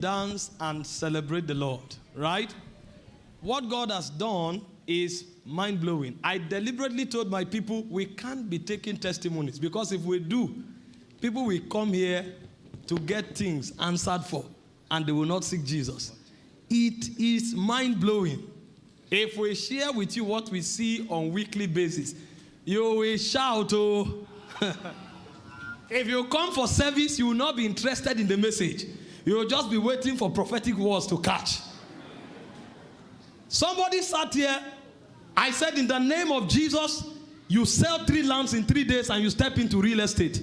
dance and celebrate the Lord, right? What God has done is mind blowing. I deliberately told my people we can't be taking testimonies because if we do, people will come here to get things answered for and they will not seek Jesus. It is mind blowing. If we share with you what we see on weekly basis, you will shout, oh. if you come for service, you will not be interested in the message. You will just be waiting for prophetic words to catch. Somebody sat here. I said, in the name of Jesus, you sell three lamps in three days and you step into real estate.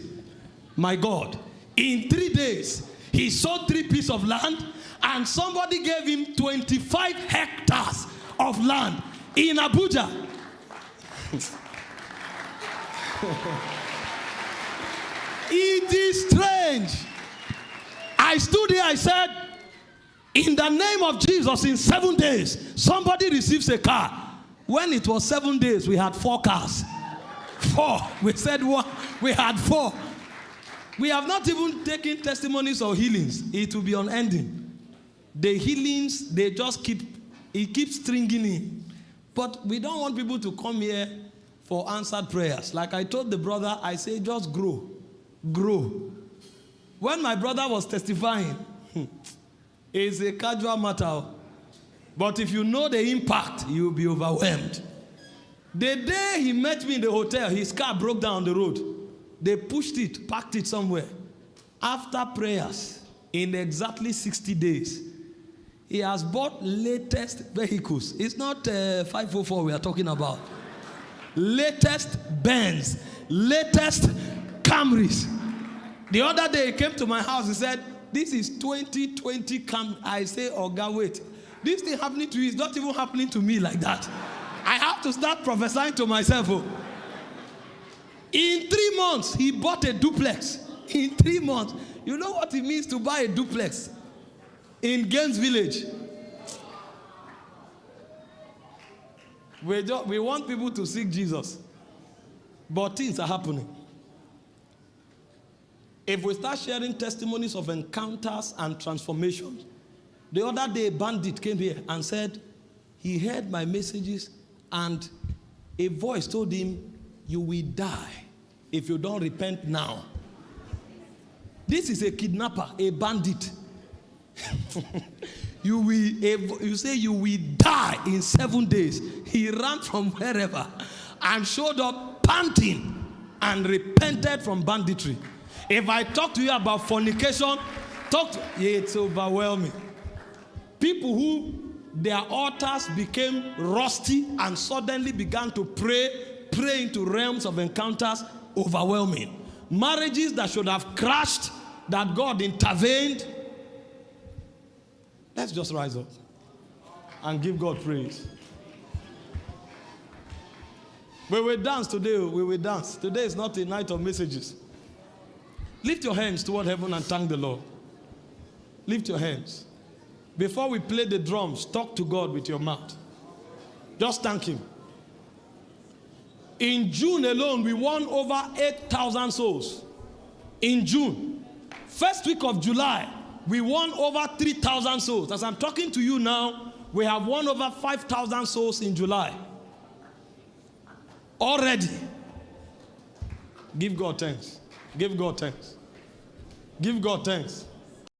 My God. In three days, he sold three pieces of land and somebody gave him 25 hectares of land in Abuja. it is strange. I stood here, I said, in the name of Jesus, in seven days, somebody receives a car. When it was seven days, we had four cars. Four. We said one, we had four. We have not even taken testimonies or healings. It will be unending. The healings, they just keep, it keeps stringing in. But we don't want people to come here for answered prayers. Like I told the brother, I say just grow. Grow. When my brother was testifying, it's a casual matter. But if you know the impact, you'll be overwhelmed. The day he met me in the hotel, his car broke down the road. They pushed it, packed it somewhere. After prayers, in exactly 60 days, he has bought latest vehicles. It's not uh, 504 we are talking about. latest Benz, latest Camrys. The other day he came to my house, he said, this is 2020 Cam. I say, oh God, wait. This thing happening to you is not even happening to me like that. I have to start prophesying to myself. Oh. In three months, he bought a duplex. In three months. You know what it means to buy a duplex in Games Village? We, we want people to seek Jesus, but things are happening. If we start sharing testimonies of encounters and transformations, the other day a bandit came here and said he heard my messages and a voice told him, you will die if you don't repent now. This is a kidnapper, a bandit. you will you say you will die in seven days. He ran from wherever and showed up panting and repented from banditry. If I talk to you about fornication, talk to it's overwhelming. People who their altars became rusty and suddenly began to pray, pray into realms of encounters, overwhelming. Marriages that should have crashed, that God intervened. Let's just rise up and give God praise. We will dance today. We will dance. Today is not a night of messages. Lift your hands toward heaven and thank the Lord. Lift your hands. Before we play the drums, talk to God with your mouth. Just thank Him. In June alone, we won over 8,000 souls. In June. First week of July, we won over 3,000 souls. As I'm talking to you now, we have won over 5,000 souls in July. Already. Give God thanks. Give God thanks. Give God thanks.